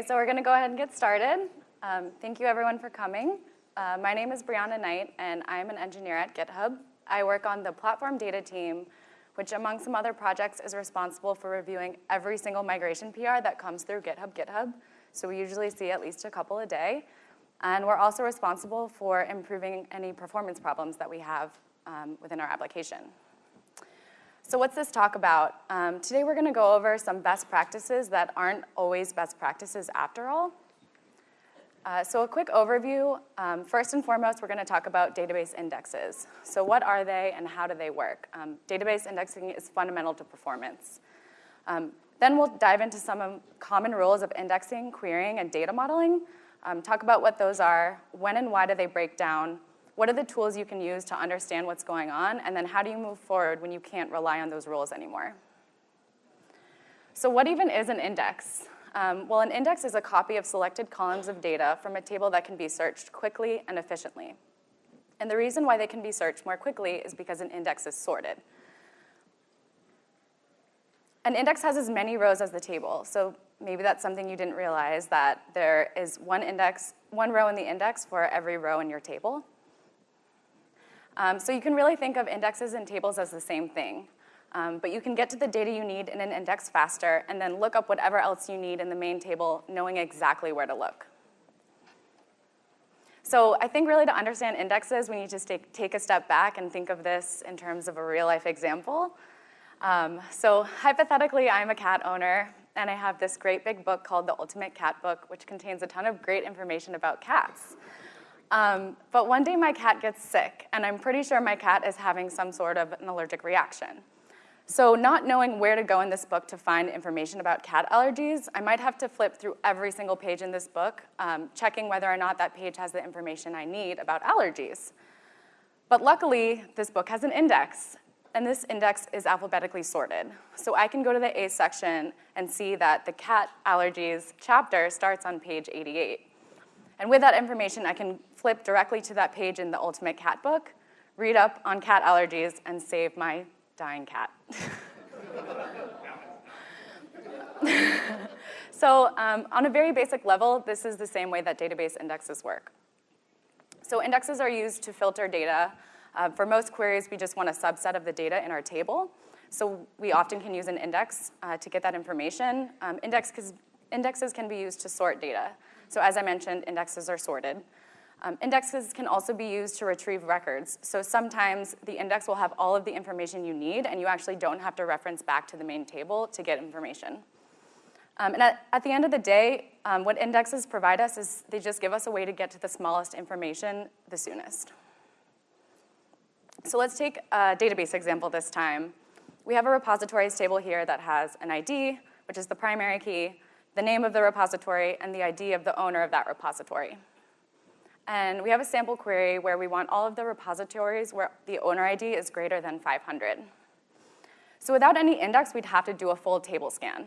Okay, so we're gonna go ahead and get started. Um, thank you everyone for coming. Uh, my name is Bryana Knight, and I'm an engineer at GitHub. I work on the platform data team, which among some other projects is responsible for reviewing every single migration PR that comes through GitHub GitHub. So we usually see at least a couple a day. And we're also responsible for improving any performance problems that we have um, within our application. So what's this talk about? Um, today we're gonna go over some best practices that aren't always best practices after all. Uh, so a quick overview. Um, first and foremost, we're gonna talk about database indexes. So what are they and how do they work? Um, database indexing is fundamental to performance. Um, then we'll dive into some common rules of indexing, querying, and data modeling. Um, talk about what those are, when and why do they break down, what are the tools you can use to understand what's going on? And then how do you move forward when you can't rely on those rules anymore? So what even is an index? Um, well, an index is a copy of selected columns of data from a table that can be searched quickly and efficiently. And the reason why they can be searched more quickly is because an index is sorted. An index has as many rows as the table, so maybe that's something you didn't realize, that there is one index, one row in the index for every row in your table. Um, so you can really think of indexes and tables as the same thing. Um, but you can get to the data you need in an index faster and then look up whatever else you need in the main table knowing exactly where to look. So I think really to understand indexes, we need to take, take a step back and think of this in terms of a real life example. Um, so hypothetically, I'm a cat owner and I have this great big book called The Ultimate Cat Book, which contains a ton of great information about cats. Um, but one day my cat gets sick, and I'm pretty sure my cat is having some sort of an allergic reaction. So not knowing where to go in this book to find information about cat allergies, I might have to flip through every single page in this book, um, checking whether or not that page has the information I need about allergies. But luckily, this book has an index, and this index is alphabetically sorted. So I can go to the A section and see that the cat allergies chapter starts on page 88. And with that information, I can flip directly to that page in the Ultimate Cat Book, read up on cat allergies, and save my dying cat. so um, on a very basic level, this is the same way that database indexes work. So indexes are used to filter data. Uh, for most queries, we just want a subset of the data in our table. So we often can use an index uh, to get that information. Um, index indexes can be used to sort data. So as I mentioned, indexes are sorted. Um, indexes can also be used to retrieve records. So sometimes the index will have all of the information you need and you actually don't have to reference back to the main table to get information. Um, and at, at, the end of the day, um, what indexes provide us is they just give us a way to get to the smallest information the soonest. So let's take a database example this time. We have a repositories table here that has an ID, which is the primary key, the name of the repository, and the ID of the owner of that repository. And we have a sample query where we want all of the repositories where the owner ID is greater than 500. So without any index, we'd have to do a full table scan.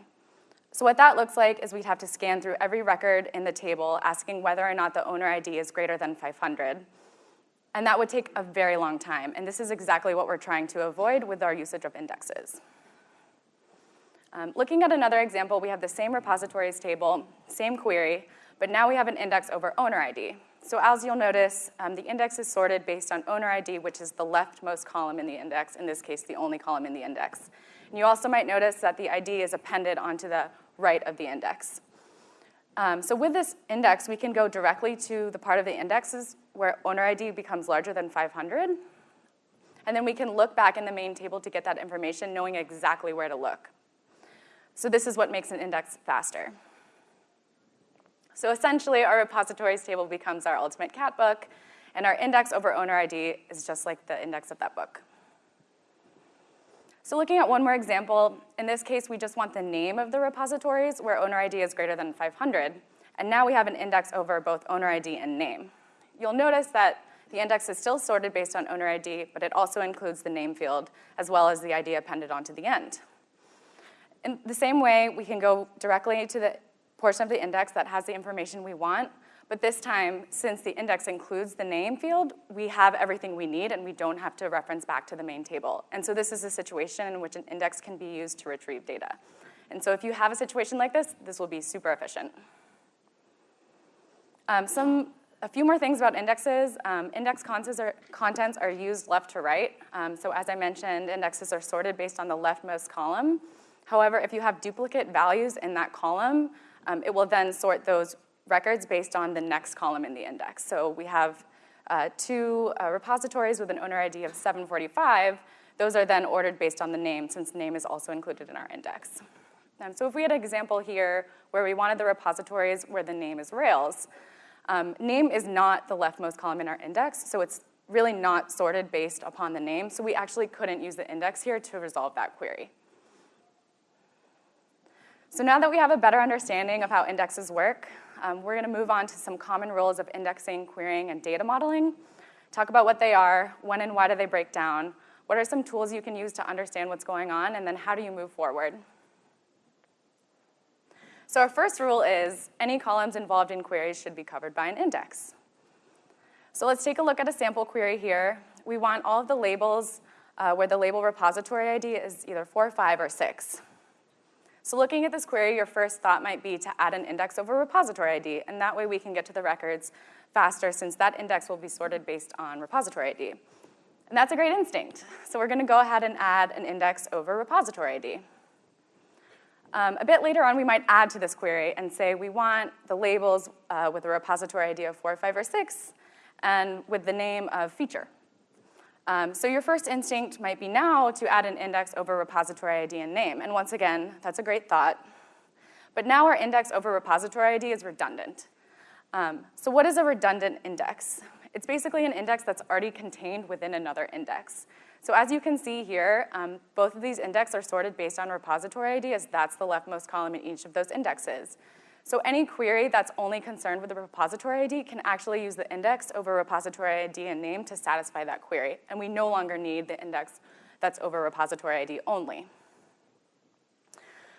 So what that looks like is we'd have to scan through every record in the table asking whether or not the owner ID is greater than 500. And that would take a very long time. And this is exactly what we're trying to avoid with our usage of indexes. Um, looking at another example, we have the same repositories table, same query, but now we have an index over owner ID. So as you'll notice, um, the index is sorted based on owner ID, which is the leftmost column in the index, in this case, the only column in the index. And you also might notice that the ID is appended onto the right of the index. Um, so with this index, we can go directly to the part of the indexes where owner ID becomes larger than 500. And then we can look back in the main table to get that information, knowing exactly where to look. So this is what makes an index faster. So essentially, our repositories table becomes our ultimate cat book, and our index over owner ID is just like the index of that book. So looking at one more example, in this case, we just want the name of the repositories where owner ID is greater than 500, and now we have an index over both owner ID and name. You'll notice that the index is still sorted based on owner ID, but it also includes the name field, as well as the ID appended onto the end. In the same way, we can go directly to the portion of the index that has the information we want, but this time, since the index includes the name field, we have everything we need and we don't have to reference back to the main table. And so this is a situation in which an index can be used to retrieve data. And so if you have a situation like this, this will be super efficient. Um, some, a few more things about indexes. Um, index contents are, contents are used left to right. Um, so as I mentioned, indexes are sorted based on the leftmost column. However, if you have duplicate values in that column, um, it will then sort those records based on the next column in the index. So we have uh, two uh, repositories with an owner ID of 745. Those are then ordered based on the name, since name is also included in our index. Um, so if we had an example here where we wanted the repositories where the name is Rails, um, name is not the leftmost column in our index, so it's really not sorted based upon the name, so we actually couldn't use the index here to resolve that query. So now that we have a better understanding of how indexes work, um, we're gonna move on to some common rules of indexing, querying, and data modeling, talk about what they are, when and why do they break down, what are some tools you can use to understand what's going on, and then how do you move forward. So our first rule is any columns involved in queries should be covered by an index. So let's take a look at a sample query here. We want all of the labels uh, where the label repository ID is either 4, 5, or 6. So looking at this query, your first thought might be to add an index over repository ID, and that way we can get to the records faster since that index will be sorted based on repository ID. And that's a great instinct. So we're gonna go ahead and add an index over repository ID. Um, a bit later on, we might add to this query and say we want the labels uh, with a repository ID of 4, 5, or 6, and with the name of feature. Um, so your first instinct might be now to add an index over repository ID and name. And once again, that's a great thought. But now our index over repository ID is redundant. Um, so what is a redundant index? It's basically an index that's already contained within another index. So as you can see here, um, both of these indexes are sorted based on repository ID as that's the leftmost column in each of those indexes. So any query that's only concerned with the repository ID can actually use the index over repository ID and name to satisfy that query. And we no longer need the index that's over repository ID only.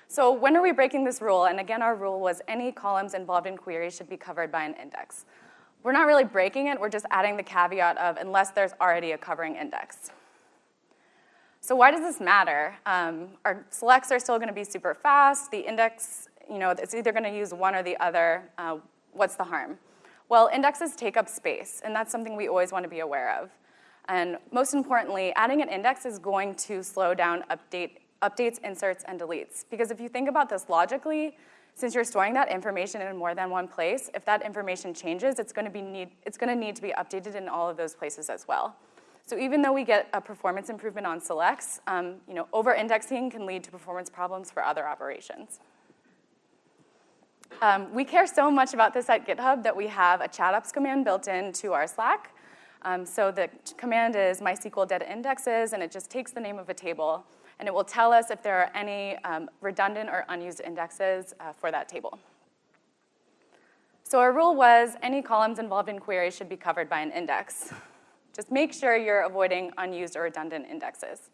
So when are we breaking this rule? And again, our rule was any columns involved in queries should be covered by an index. We're not really breaking it, we're just adding the caveat of unless there's already a covering index. So why does this matter? Um, our selects are still gonna be super fast. The index, you know, it's either gonna use one or the other. Uh, what's the harm? Well, indexes take up space, and that's something we always wanna be aware of. And most importantly, adding an index is going to slow down update, updates, inserts, and deletes. Because if you think about this logically, since you're storing that information in more than one place, if that information changes, it's gonna, be need, it's gonna need to be updated in all of those places as well. So even though we get a performance improvement on selects, um, you know, over-indexing can lead to performance problems for other operations. Um, we care so much about this at GitHub that we have a chat command built into our Slack. Um, so the command is MySQL data indexes, and it just takes the name of a table, and it will tell us if there are any um, redundant or unused indexes uh, for that table. So our rule was any columns involved in queries should be covered by an index. Just make sure you're avoiding unused or redundant indexes.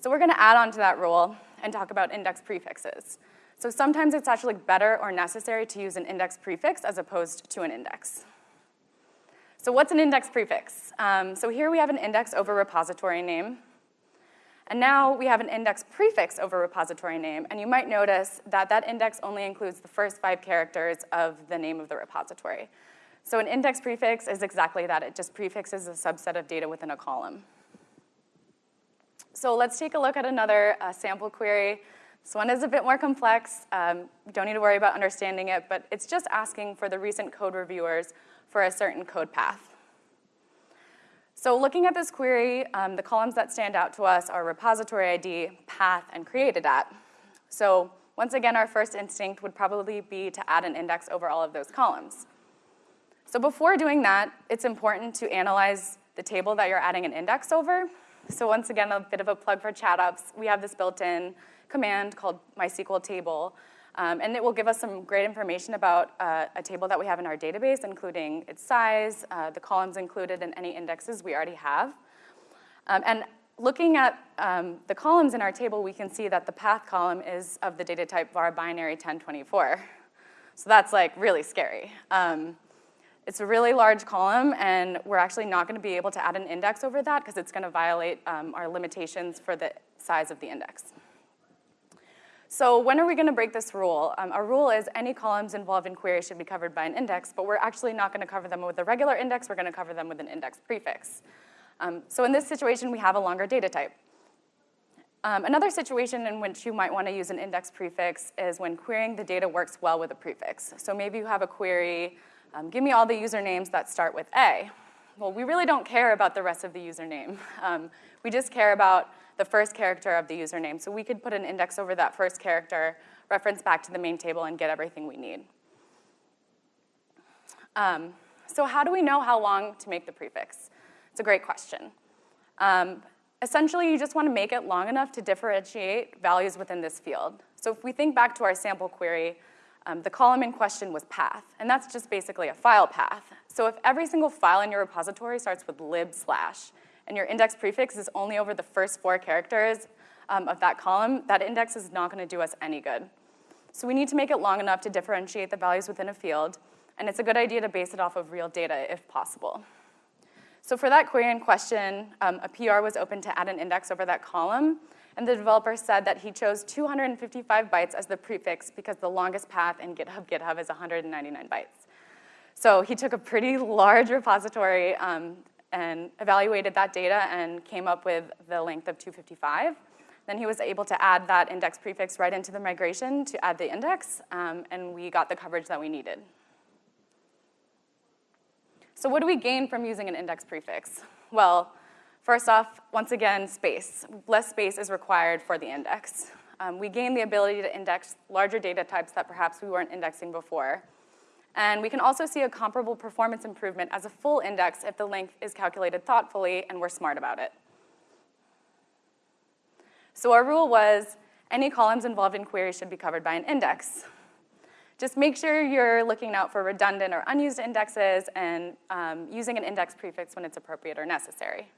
So we're gonna add on to that rule and talk about index prefixes. So sometimes it's actually better or necessary to use an index prefix as opposed to an index. So what's an index prefix? Um, so here we have an index over repository name. And now we have an index prefix over repository name, and you might notice that that index only includes the first five characters of the name of the repository. So an index prefix is exactly that. It just prefixes a subset of data within a column. So let's take a look at another uh, sample query. This one is a bit more complex. Um, don't need to worry about understanding it, but it's just asking for the recent code reviewers for a certain code path. So looking at this query, um, the columns that stand out to us are repository ID, path, and created at. So once again, our first instinct would probably be to add an index over all of those columns. So before doing that, it's important to analyze the table that you're adding an index over. So once again, a bit of a plug for ChatOps. We have this built-in command called MySQL table, um, and it will give us some great information about uh, a table that we have in our database, including its size, uh, the columns included, and any indexes we already have. Um, and looking at um, the columns in our table, we can see that the path column is of the data type varbinary 1024. So that's like really scary. It's a really large column, and we're actually not going to be able to add an index over that because it's going to violate um, our limitations for the size of the index. So when are we gonna break this rule? Um, our rule is any columns involved in query should be covered by an index, but we're actually not gonna cover them with a regular index, we're gonna cover them with an index prefix. Um, so in this situation, we have a longer data type. Um, another situation in which you might want to use an index prefix is when querying the data works well with a prefix. So maybe you have a query, um, give me all the usernames that start with A. Well, we really don't care about the rest of the username. Um, we just care about the first character of the username. So we could put an index over that first character, reference back to the main table, and get everything we need. Um, so how do we know how long to make the prefix? It's a great question. Um, Essentially, you just want to make it long enough to differentiate values within this field. So if we think back to our sample query, um, the column in question was path, and that's just basically a file path. So if every single file in your repository starts with lib slash, and your index prefix is only over the first four characters um, of that column, that index is not gonna do us any good. So we need to make it long enough to differentiate the values within a field, and it's a good idea to base it off of real data if possible. So for that query in question, um, a PR was open to add an index over that column, and the developer said that he chose 255 bytes as the prefix because the longest path in GitHub GitHub is 199 bytes. So he took a pretty large repository um, and evaluated that data and came up with the length of 255. Then he was able to add that index prefix right into the migration to add the index, um, and we got the coverage that we needed. So what do we gain from using an index prefix? Well, first off, once again, space. Less space is required for the index. Um, we gain the ability to index larger data types that perhaps we weren't indexing before. And we can also see a comparable performance improvement as a full index if the length is calculated thoughtfully and we're smart about it. So our rule was any columns involved in queries should be covered by an index. Just make sure you're looking out for redundant or unused indexes and um, using an index prefix when it's appropriate or necessary.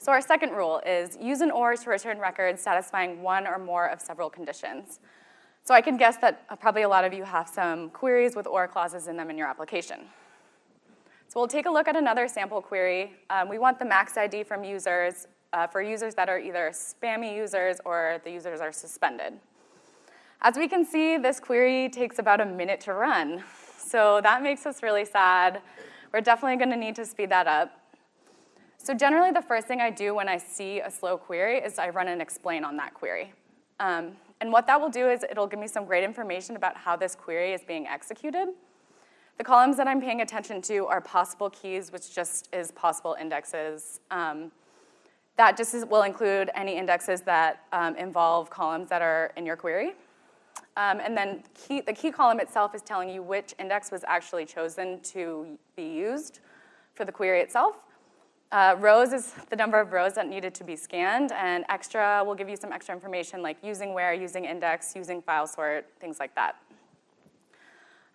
So our second rule is use an OR to return records satisfying one or more of several conditions. So I can guess that uh, probably a lot of you have some queries with OR clauses in them in your application. So we'll take a look at another sample query. Um, we want the max ID from users uh, for users that are either spammy users or the users are suspended. As we can see, this query takes about a minute to run. So that makes us really sad. We're definitely gonna need to speed that up. So generally the first thing I do when I see a slow query is I run an explain on that query. Um, and what that will do is it'll give me some great information about how this query is being executed. The columns that I'm paying attention to are possible keys, which just is possible indexes. Um, that just is, will include any indexes that um, involve columns that are in your query. Um, and then key, the key column itself is telling you which index was actually chosen to be used for the query itself. Uh, rows is the number of rows that needed to be scanned, and extra will give you some extra information like using where, using index, using file sort, things like that.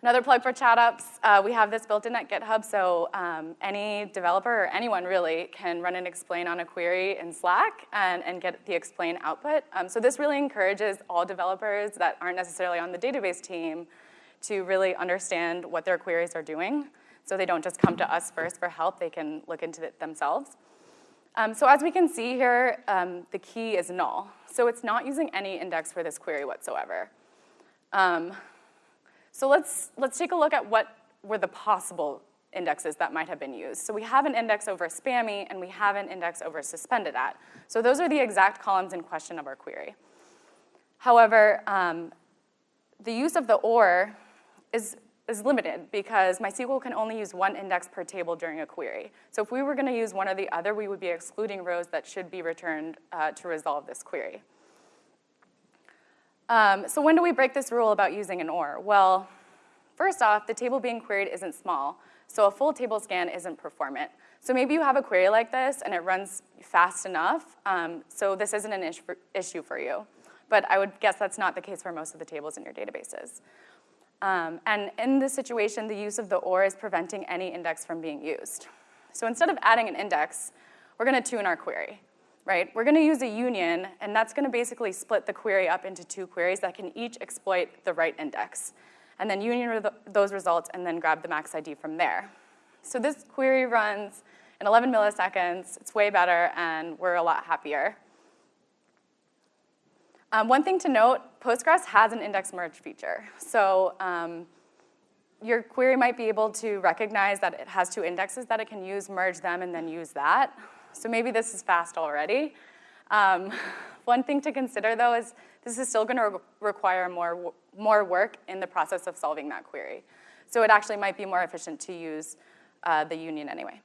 Another plug for ChatOps, uh, we have this built in at GitHub, so um, any developer or anyone really can run and explain on a query in Slack and, and get the explain output. Um, so this really encourages all developers that aren't necessarily on the database team to really understand what their queries are doing. So they don't just come to us first for help, they can look into it themselves. Um, so as we can see here, um, the key is null. So it's not using any index for this query whatsoever. Um, so let's, let's take a look at what were the possible indexes that might have been used. So we have an index over spammy and we have an index over suspended at. So those are the exact columns in question of our query. However, um, the use of the OR is, is limited because MySQL can only use one index per table during a query. So if we were gonna use one or the other, we would be excluding rows that should be returned uh, to resolve this query. Um, so when do we break this rule about using an OR? Well, first off, the table being queried isn't small, so a full table scan isn't performant. So maybe you have a query like this and it runs fast enough, um, so this isn't an issue for you. But I would guess that's not the case for most of the tables in your databases. Um, and in this situation, the use of the OR is preventing any index from being used. So instead of adding an index, we're gonna tune our query right? We're gonna use a union, and that's gonna basically split the query up into two queries that can each exploit the right index. And then union those results and then grab the max ID from there. So this query runs in 11 milliseconds, it's way better, and we're a lot happier. Um, one thing to note, Postgres has an index merge feature. So um, your query might be able to recognize that it has two indexes that it can use, merge them, and then use that. So maybe this is fast already. Um, one thing to consider, though, is this is still going to re require more, more work in the process of solving that query. So it actually might be more efficient to use uh, the union anyway.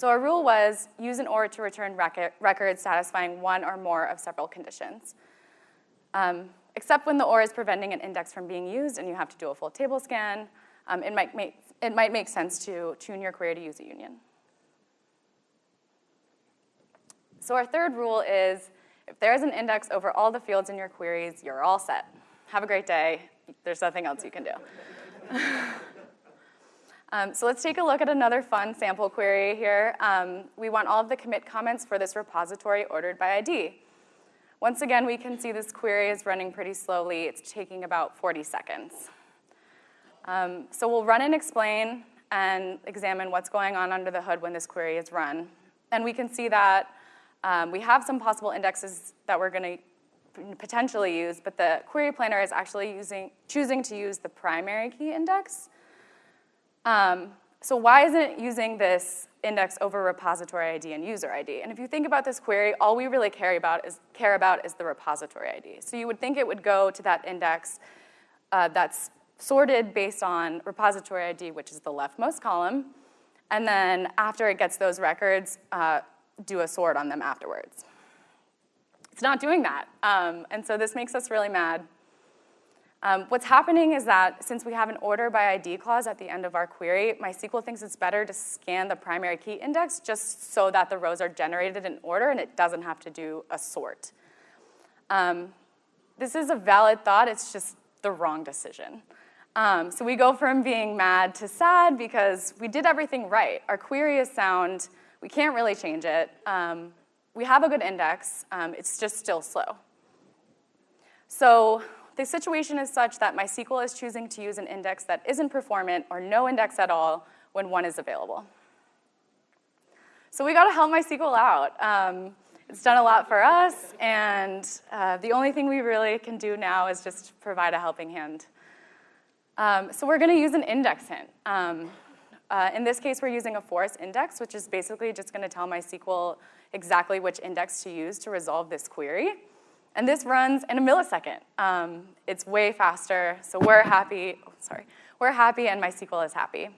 So our rule was use an OR to return record, records satisfying one or more of several conditions. Um, except when the OR is preventing an index from being used and you have to do a full table scan, um, it, might make, it might make sense to tune your query to use a union. So our third rule is if there's an index over all the fields in your queries, you're all set. Have a great day. There's nothing else you can do. Um, so let's take a look at another fun sample query here. Um, we want all of the commit comments for this repository ordered by ID. Once again, we can see this query is running pretty slowly. It's taking about 40 seconds. Um, so we'll run and explain and examine what's going on under the hood when this query is run. And we can see that um, we have some possible indexes that we're going to potentially use, but the query planner is actually using, choosing to use the primary key index. Um, so why isn't it using this index over repository ID and user ID? And if you think about this query, all we really care about is, care about is the repository ID. So you would think it would go to that index uh, that's sorted based on repository ID, which is the leftmost column, and then after it gets those records, uh, do a sort on them afterwards. It's not doing that, um, and so this makes us really mad. Um, what's happening is that since we have an order by ID clause at the end of our query, MySQL thinks it's better to scan the primary key index just so that the rows are generated in order and it doesn't have to do a sort. Um, this is a valid thought, it's just the wrong decision. Um, so we go from being mad to sad because we did everything right. Our query is sound, we can't really change it. Um, we have a good index, um, it's just still slow. So the situation is such that MySQL is choosing to use an index that isn't performant or no index at all when one is available. So we gotta help MySQL out. Um, it's done a lot for us, and uh, the only thing we really can do now is just provide a helping hand. Um, so we're gonna use an index hint. Um, uh, in this case, we're using a force index, which is basically just gonna tell MySQL exactly which index to use to resolve this query. And this runs in a millisecond. Um, it's way faster, so we're happy, oh, sorry, we're happy and MySQL is happy.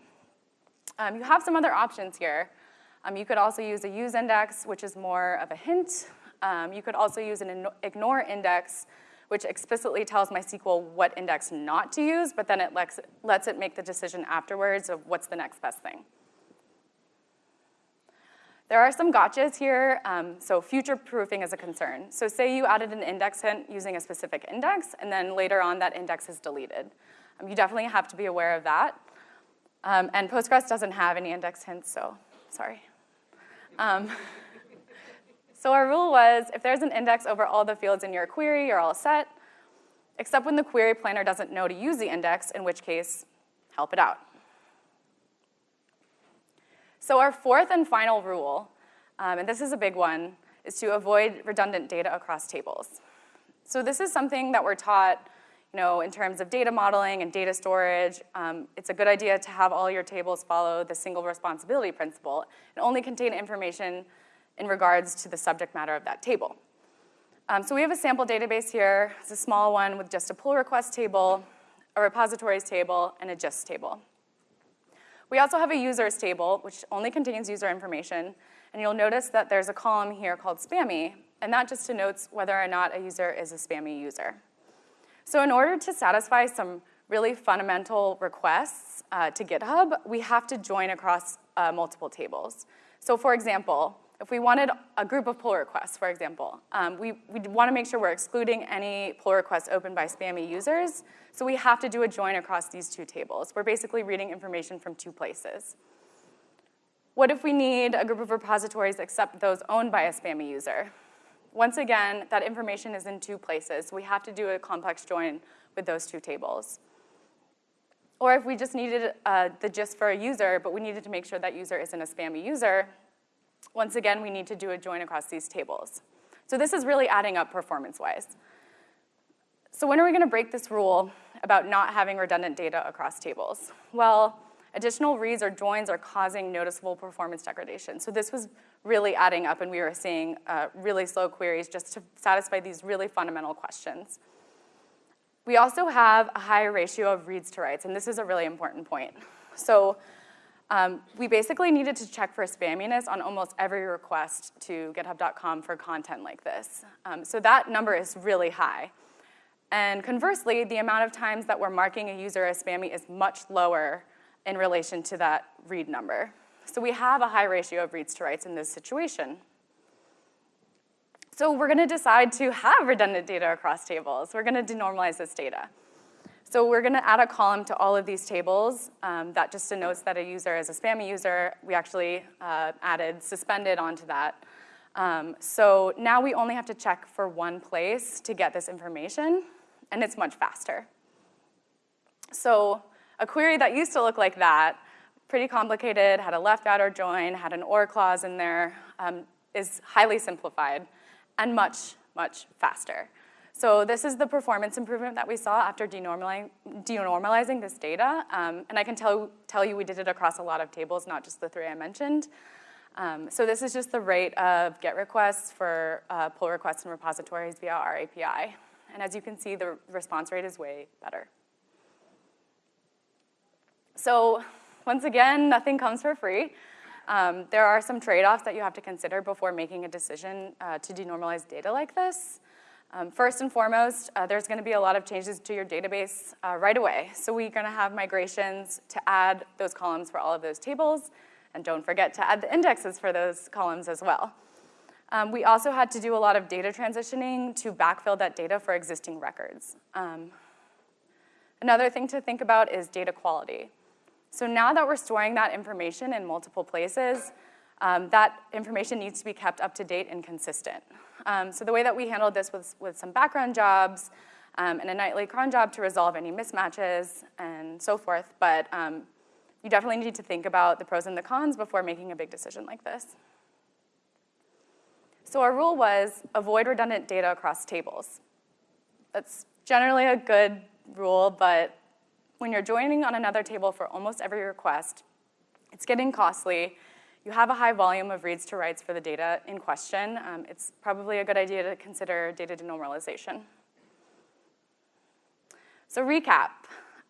Um, you have some other options here. Um, you could also use a use index, which is more of a hint. Um, you could also use an ignore index, which explicitly tells MySQL what index not to use, but then it lets, lets it make the decision afterwards of what's the next best thing. There are some gotchas here, um, so future proofing is a concern. So say you added an index hint using a specific index, and then later on that index is deleted. Um, you definitely have to be aware of that. Um, and Postgres doesn't have any index hints, so sorry. Um, so our rule was, if there's an index over all the fields in your query, you're all set, except when the query planner doesn't know to use the index, in which case, help it out. So our fourth and final rule, um, and this is a big one, is to avoid redundant data across tables. So this is something that we're taught you know, in terms of data modeling and data storage, um, it's a good idea to have all your tables follow the single responsibility principle and only contain information in regards to the subject matter of that table. Um, so we have a sample database here. It's a small one with just a pull request table, a repositories table, and a gist table. We also have a users table, which only contains user information, and you'll notice that there's a column here called spammy, and that just denotes whether or not a user is a spammy user. So in order to satisfy some really fundamental requests uh, to GitHub, we have to join across uh, multiple tables. So for example, if we wanted a group of pull requests, for example, um, we, we want to make sure we're excluding any pull requests opened by spammy users, so we have to do a join across these two tables. We're basically reading information from two places. What if we need a group of repositories except those owned by a spammy user? Once again, that information is in two places. So we have to do a complex join with those two tables. Or if we just needed uh, the gist for a user, but we needed to make sure that user isn't a spammy user, once again, we need to do a join across these tables. So this is really adding up performance-wise. So when are we gonna break this rule about not having redundant data across tables? Well, additional reads or joins are causing noticeable performance degradation. So this was really adding up and we were seeing uh, really slow queries just to satisfy these really fundamental questions. We also have a high ratio of reads to writes, and this is a really important point. So um, we basically needed to check for spamminess on almost every request to github.com for content like this. Um, so that number is really high. And conversely, the amount of times that we're marking a user as spammy is much lower in relation to that read number. So we have a high ratio of reads to writes in this situation. So we're gonna decide to have redundant data across tables. We're gonna denormalize this data. So we're gonna add a column to all of these tables um, that just denotes that a user is a spammy user. We actually uh, added suspended onto that. Um, so now we only have to check for one place to get this information, and it's much faster. So a query that used to look like that, pretty complicated, had a left outer join, had an OR clause in there, um, is highly simplified and much, much faster. So this is the performance improvement that we saw after denormalizing, this data. Um, and I can tell, tell you we did it across a lot of tables, not just the three I mentioned. Um, so this is just the rate of GET requests for uh, pull requests and repositories via our API. And as you can see, the response rate is way better. So once again, nothing comes for free. Um, there are some trade-offs that you have to consider before making a decision uh, to denormalize data like this. Um, first and foremost, uh, there's gonna be a lot of changes to your database uh, right away. So we're gonna have migrations to add those columns for all of those tables, and don't forget to add the indexes for those columns as well. Um, we also had to do a lot of data transitioning to backfill that data for existing records. Um, another thing to think about is data quality. So now that we're storing that information in multiple places, um, that information needs to be kept up to date and consistent. Um, so the way that we handled this was with some background jobs um, and a nightly cron job to resolve any mismatches and so forth, but um, you definitely need to think about the pros and the cons before making a big decision like this. So our rule was avoid redundant data across tables. That's generally a good rule, but when you're joining on another table for almost every request, it's getting costly you have a high volume of reads to writes for the data in question, um, it's probably a good idea to consider data denormalization. So recap,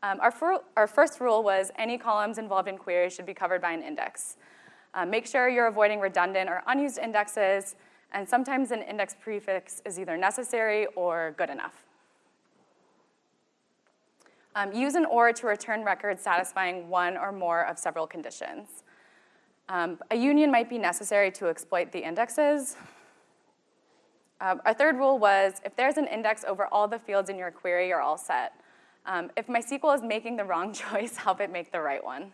um, our, our, first rule was any columns involved in queries should be covered by an index. Uh, make sure you're avoiding redundant or unused indexes, and sometimes an index prefix is either necessary or good enough. Um, use an OR to return records satisfying one or more of several conditions. Um, a union might be necessary to exploit the indexes. Um, our third rule was if there's an index over all the fields in your query, you're all set. Um, if MySQL is making the wrong choice, help it make the right one.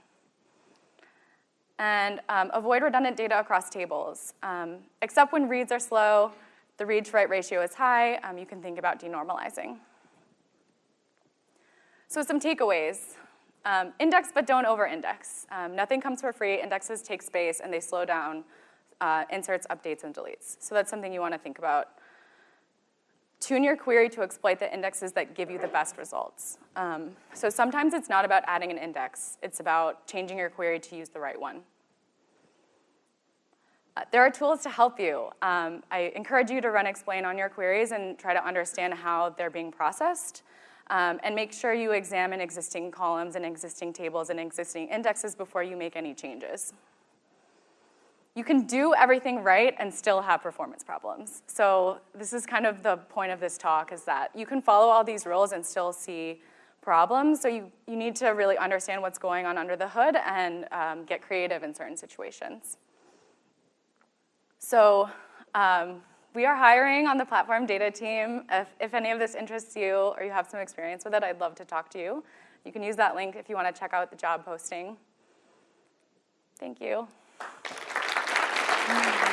And um, avoid redundant data across tables. Um, except when reads are slow, the read to write ratio is high, um, you can think about denormalizing. So some takeaways. Um, index, but don't over-index. Um, nothing comes for free. Indexes take space, and they slow down uh, inserts, updates, and deletes. So that's something you want to think about. Tune your query to exploit the indexes that give you the best results. Um, so sometimes it's not about adding an index. It's about changing your query to use the right one. Uh, there are tools to help you. Um, I encourage you to run explain on your queries and try to understand how they're being processed. Um, and make sure you examine existing columns and existing tables and existing indexes before you make any changes. You can do everything right and still have performance problems. So this is kind of the point of this talk is that you can follow all these rules and still see problems. So you, you need to really understand what's going on under the hood and um, get creative in certain situations. So um, we are hiring on the platform data team. If, if any of this interests you or you have some experience with it, I'd love to talk to you. You can use that link if you want to check out the job posting. Thank you. Mm -hmm.